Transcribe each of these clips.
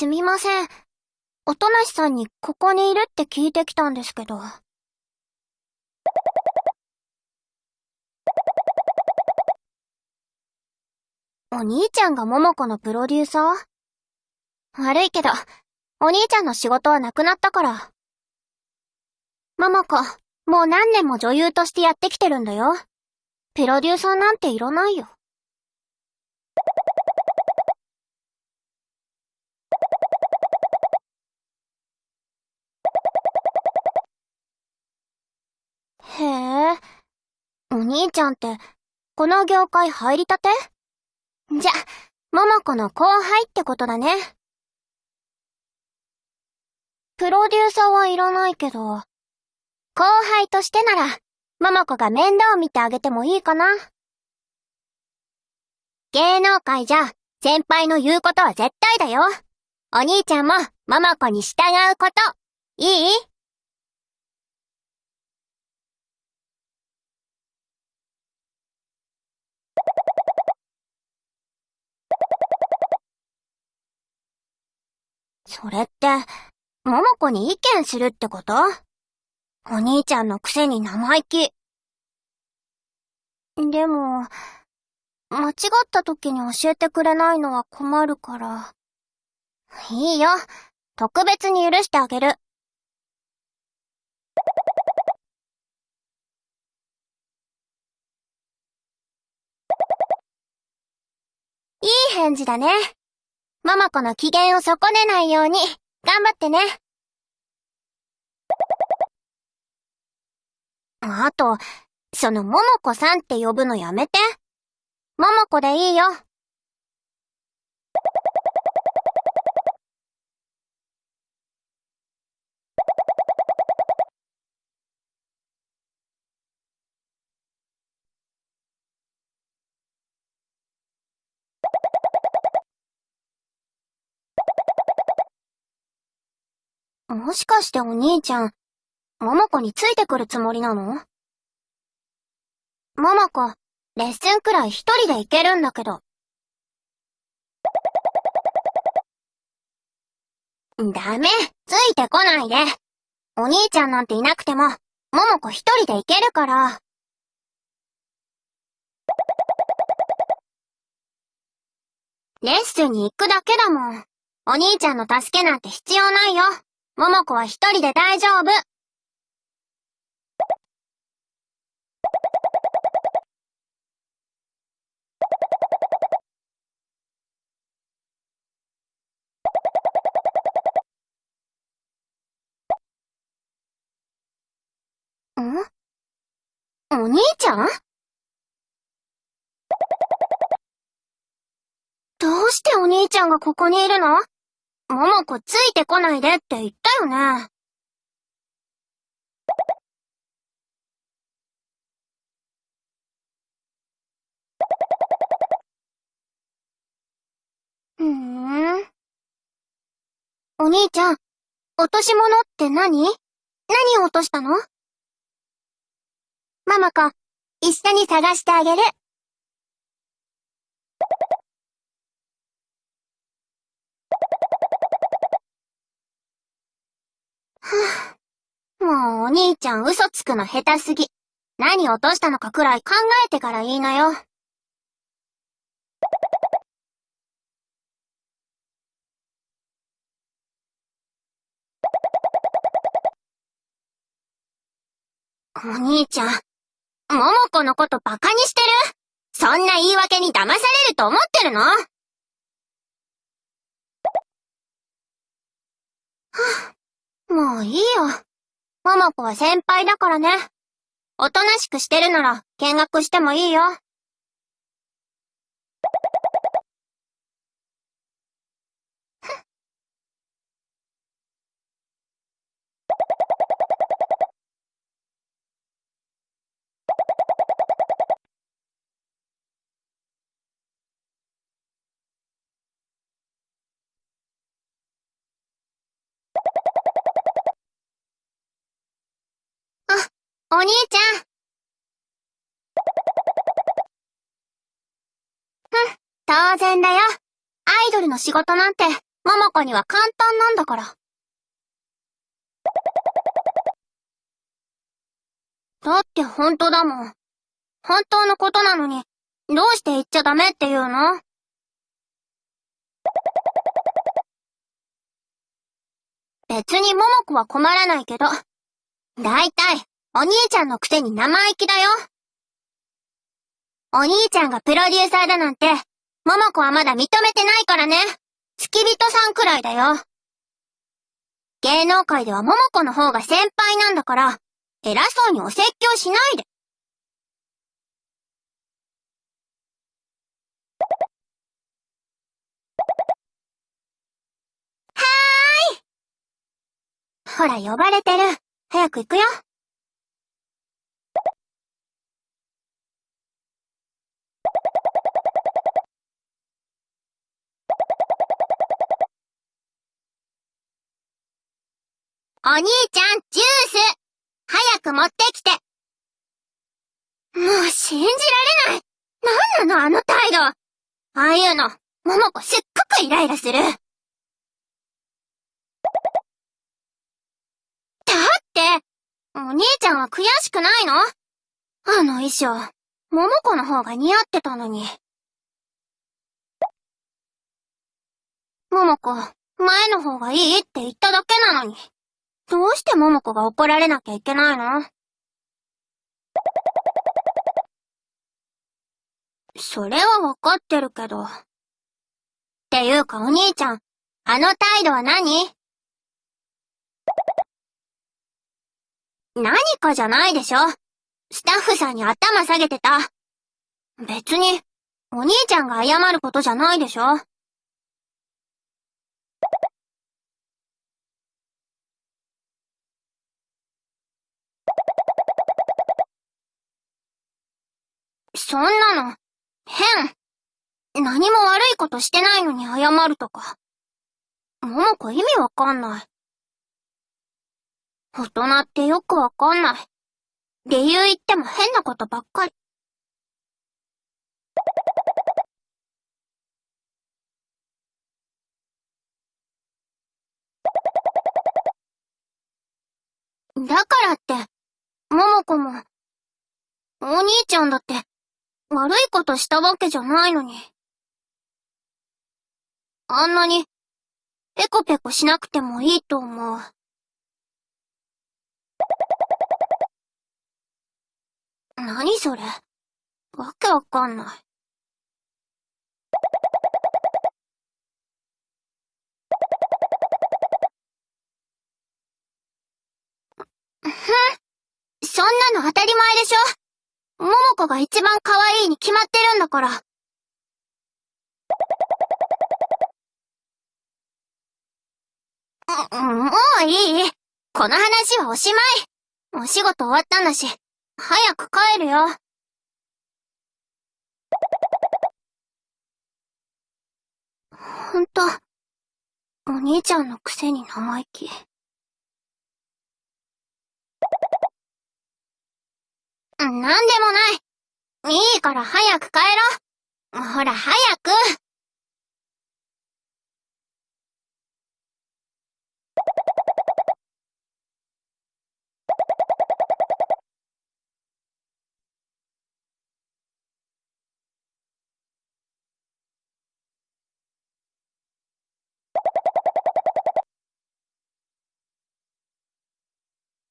すみません。おとなしさんにここにいるって聞いてきたんですけど。お兄ちゃんが桃子のプロデューサー？悪いけど、お兄ちゃんの仕事はなくなったから。桃子、もう何年も女優としてやってきてるんだよ。プロデューサーなんていらないよ。へえ。お兄ちゃんって、この業界入りたて？じゃ、桃子の後輩ってことだね。プロデューサーはいらないけど、後輩としてなら、桃子が面倒を見てあげてもいいかな。芸能界じゃ、先輩の言うことは絶対だよ。お兄ちゃんも、桃子に従うこと。いい？それって、桃子に意見するってこと？お兄ちゃんのくせに生意気。でも、間違った時に教えてくれないのは困るから。いいよ。特別に許してあげる。いい返事だね。ママ子の機嫌を損ねないように、頑張ってね。あと、その、桃子さんって呼ぶのやめて。桃子でいいよ。もしかしてお兄ちゃん、桃子についてくるつもりなの？桃子、レッスンくらい一人で行けるんだけど。ダメ、ついてこないで。お兄ちゃんなんていなくても、桃子一人で行けるから。レッスンに行くだけだもん。お兄ちゃんの助けなんて必要ないよ。桃子は一人で大丈夫。ん？お兄ちゃん？どうしてお兄ちゃんがここにいるの？桃子ついてこないでって言ったよね。ふーん。お兄ちゃん、落とし物って何？何を落としたの？ママ子、一緒に探してあげる。はぁ、もうお兄ちゃん嘘つくの下手すぎ。何落としたのかくらい考えてから言いなよ。お兄ちゃん、桃子のことバカにしてる？そんな言い訳に騙されると思ってるの？はぁ、もういいよ。桃子は先輩だからね。おとなしくしてるなら見学してもいいよ。お兄ちゃん。ふん、当然だよ。アイドルの仕事なんてママ子には簡単なんだから。だって本当だもん。本当のことなのに、どうして言っちゃダメって言うの？別に桃子は困らないけど、だいたい、お兄ちゃんのくせに生意気だよ。お兄ちゃんがプロデューサーだなんて、桃子はまだ認めてないからね。付き人さんくらいだよ。芸能界では桃子の方が先輩なんだから、偉そうにお説教しないで。はーい。ほら、呼ばれてる。早く行くよ。お兄ちゃん、ジュース。早く持ってきて。もう信じられない。なんなのあの態度。ああいうの、桃子すっごくイライラする。だってお兄ちゃんは悔しくないの？あの衣装、桃子の方が似合ってたのに。桃子、前の方がいいって言っただけなのに。どうして桃子が怒られなきゃいけないの？それはわかってるけど。っていうかお兄ちゃん、あの態度は何？何かじゃないでしょスタッフさんに頭下げてた。別に、お兄ちゃんが謝ることじゃないでしょそんなの、変。何も悪いことしてないのに謝るとか。桃子意味わかんない。大人ってよくわかんない。理由言っても変なことばっかり。だからって、桃子も、お兄ちゃんだって、悪いことしたわけじゃないのに。あんなに、ペコペコしなくてもいいと思う。何それ？わけわかんない。ふん。そんなの当たり前でしょ桃子が一番可愛いに決まってるんだから。もういい？この話はおしまいお仕事終わったんだし、早く帰るよ。ほんと、お兄ちゃんのくせに生意気。なんでもない。いいから早く帰ろ。ほら、早く。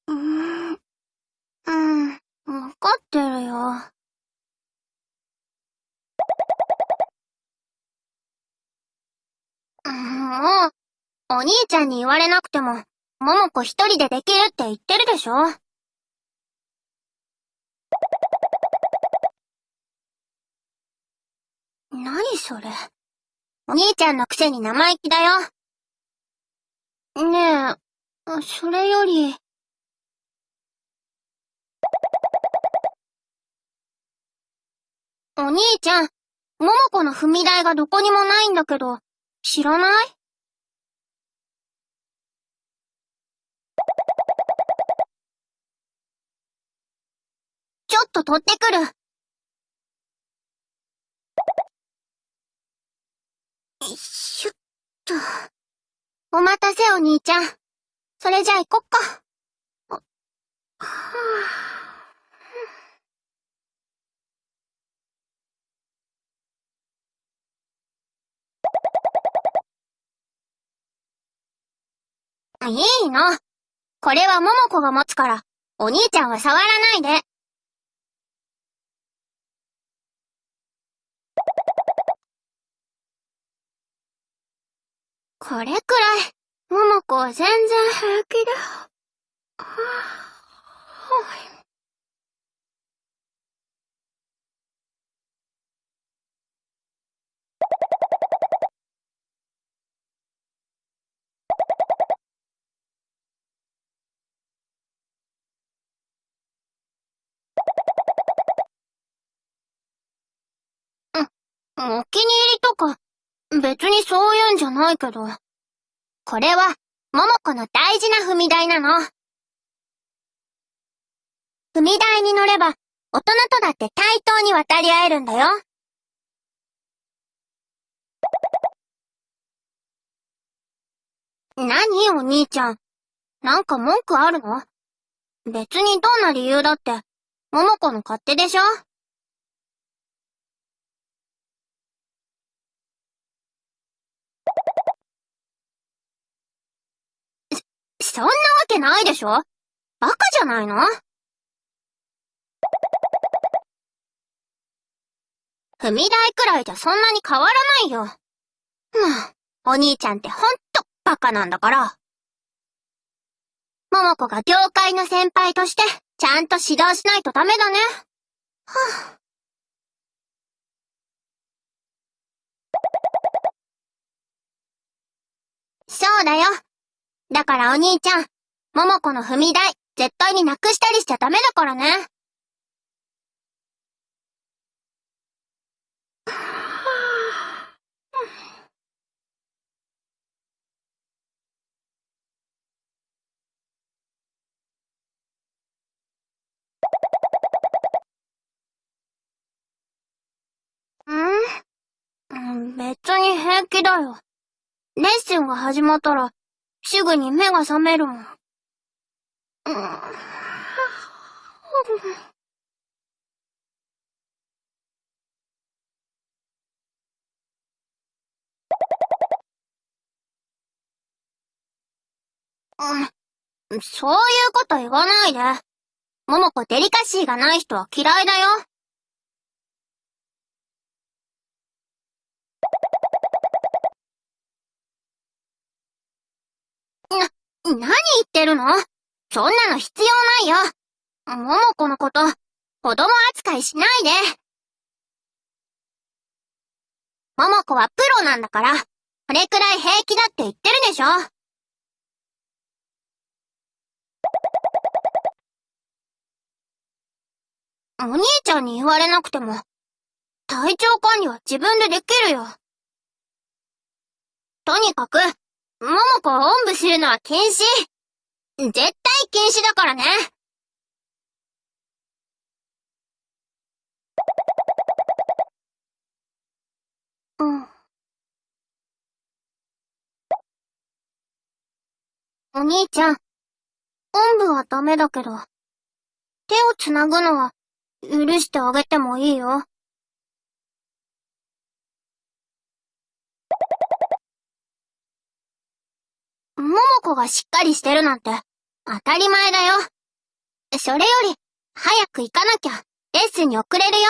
うん。うんわかってるよ。もう、お兄ちゃんに言われなくても、桃子一人でできるって言ってるでしょ？何それ？お兄ちゃんのくせに生意気だよ。ねえ、それより。お兄ちゃん、桃子の踏み台がどこにもないんだけど、知らない？ちょっと取ってくる。よいしょっと。お待たせお兄ちゃん。それじゃあ行こっか。はあ、いいの。これは桃子が持つから、お兄ちゃんは触らないで。これくらい、桃子は全然平気で。はあ、お気に入りとか、別にそういうんじゃないけど。これは、桃子の大事な踏み台なの。踏み台に乗れば、大人とだって対等に渡り合えるんだよ。何お兄ちゃん？なんか文句あるの？別にどんな理由だって、桃子の勝手でしょ？そんなわけないでしょバカじゃないの？踏み台くらいじゃそんなに変わらないよ。まあ、お兄ちゃんってほんとバカなんだから。桃子が業界の先輩として、ちゃんと指導しないとダメだね。はぁ、そうだよ。だからお兄ちゃん、桃子の踏み台、絶対になくしたりしちゃダメだからね。ん別に平気だよ。レッスンが始まったら、すぐに目が覚めるもん。うん。うん、そういうこと言わないで。桃子デリカシーがない人は嫌いだよ。な何言ってるの？そんなの必要ないよ。桃子のこと、子供扱いしないで。桃子はプロなんだから、これくらい平気だって言ってるでしょ。お兄ちゃんに言われなくても、体調管理は自分でできるよ。とにかく、桃子をおんぶするのは禁止絶対禁止だからねうん。お兄ちゃん、おんぶはダメだけど、手をつなぐのは許してあげてもいいよ。桃子がしっかりしてるなんて、当たり前だよ。それより、早く行かなきゃ、レッスンに遅れるよ。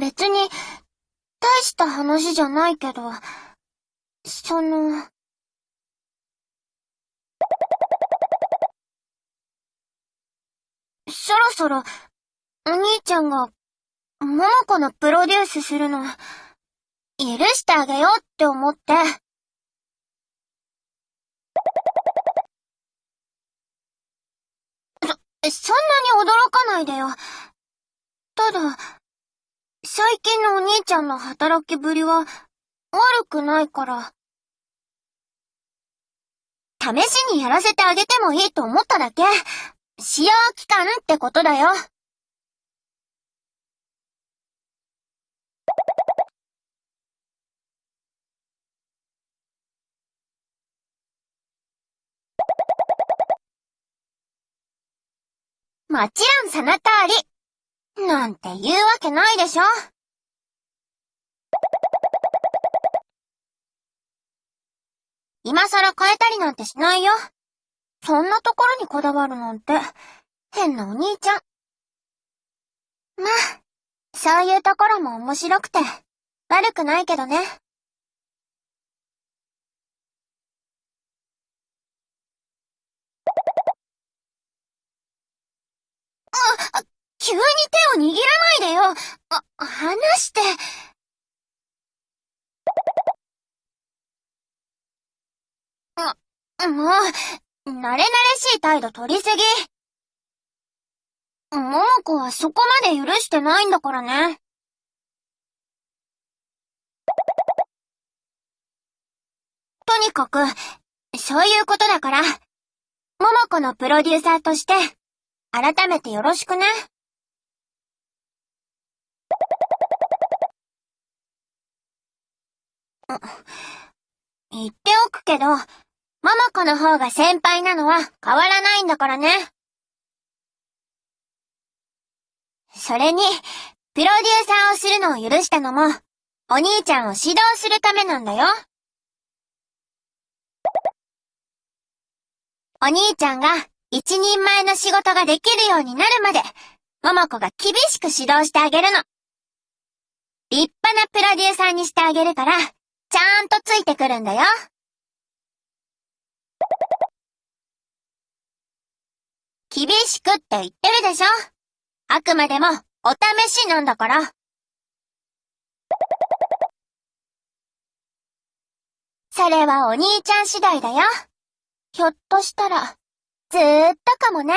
別に、した話じゃないけど、その、そろそろ、お兄ちゃんが、桃子のプロデュースするの、許してあげようって思って。そ、そんなに驚かないでよ。ただ、最近のお兄ちゃんの働きぶりは悪くないから。試しにやらせてあげてもいいと思っただけ。使用期間ってことだよ。もちろんその通り。なんて言うわけないでしょ。今更変えたりなんてしないよ。そんなところにこだわるなんて、変なお兄ちゃん。まあ、そういうところも面白くて、悪くないけどね。あ、急に手を握らないでよ。あ、離して。あ、もう、慣れ慣れしい態度取りすぎ。桃子はそこまで許してないんだからね。とにかく、そういうことだから、桃子のプロデューサーとして、改めてよろしくね。言っておくけど、ママ子の方が先輩なのは変わらないんだからね。それに、プロデューサーをするのを許したのも、お兄ちゃんを指導するためなんだよ。お兄ちゃんが一人前の仕事ができるようになるまで、ももこが厳しく指導してあげるの。立派なプロデューサーにしてあげるから、ちゃんとついてくるんだよ。厳しくって言ってるでしょあくまでも、お試しなんだから。それはお兄ちゃん次第だよ。ひょっとしたら、ずーっとかもね。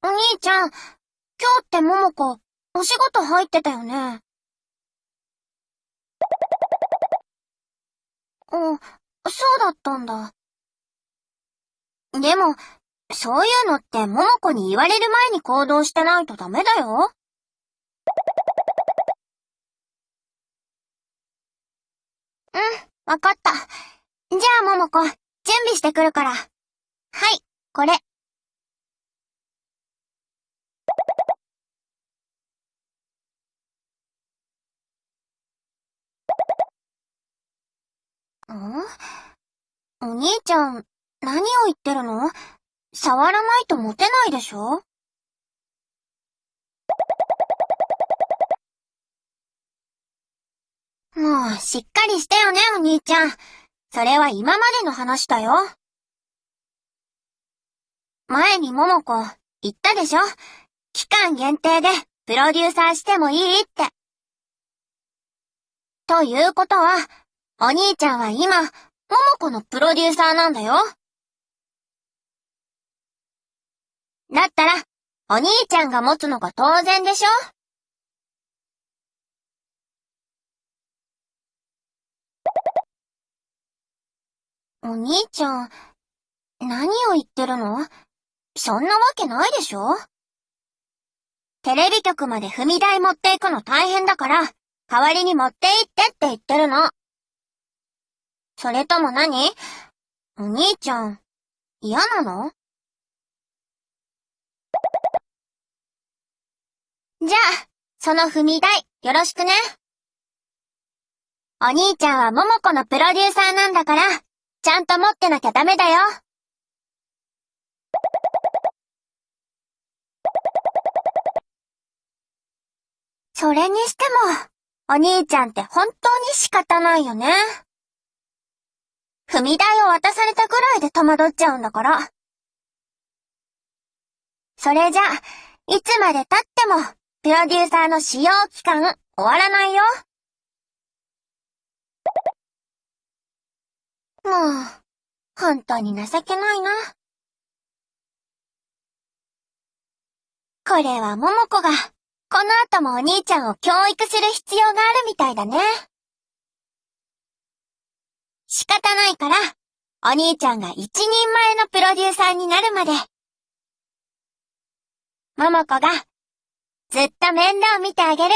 お兄ちゃん、今日ってももこ、お仕事入ってたよね？うん、そうだったんだ。でも、そういうのって桃子に言われる前に行動してないとダメだよ。うん、わかった。じゃあ桃子、準備してくるから。はい、これ。ん？お兄ちゃん、何を言ってるの？触らないとモテないでしょ？もう、しっかりしてよね、お兄ちゃん。それは今までの話だよ。前に桃子、言ったでしょ？期間限定で、プロデューサーしてもいいって。ということは、お兄ちゃんは今、ももこのプロデューサーなんだよ。だったら、お兄ちゃんが持つのが当然でしょお兄ちゃん、何を言ってるの？そんなわけないでしょテレビ局まで踏み台持っていくの大変だから、代わりに持って行ってって言ってるの。それとも何？お兄ちゃん、嫌なの？じゃあ、その踏み台、よろしくね。お兄ちゃんは桃子のプロデューサーなんだから、ちゃんと持ってなきゃダメだよ。それにしても、お兄ちゃんって本当に仕方ないよね。踏み台を渡されたくらいで戸惑っちゃうんだから。それじゃ、いつまで経っても、プロデューサーの使用期間終わらないよ。もう、本当に情けないな。これは桃子が、この後もお兄ちゃんを教育する必要があるみたいだね。仕方ないから、お兄ちゃんが一人前のプロデューサーになるまで、桃子が、ずっと面倒見てあげる。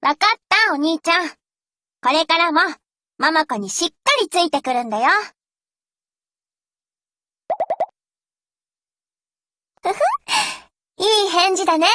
わかったお兄ちゃん。これからも、桃子にしっかりついてくるんだよ。ふふ、いい返事だね。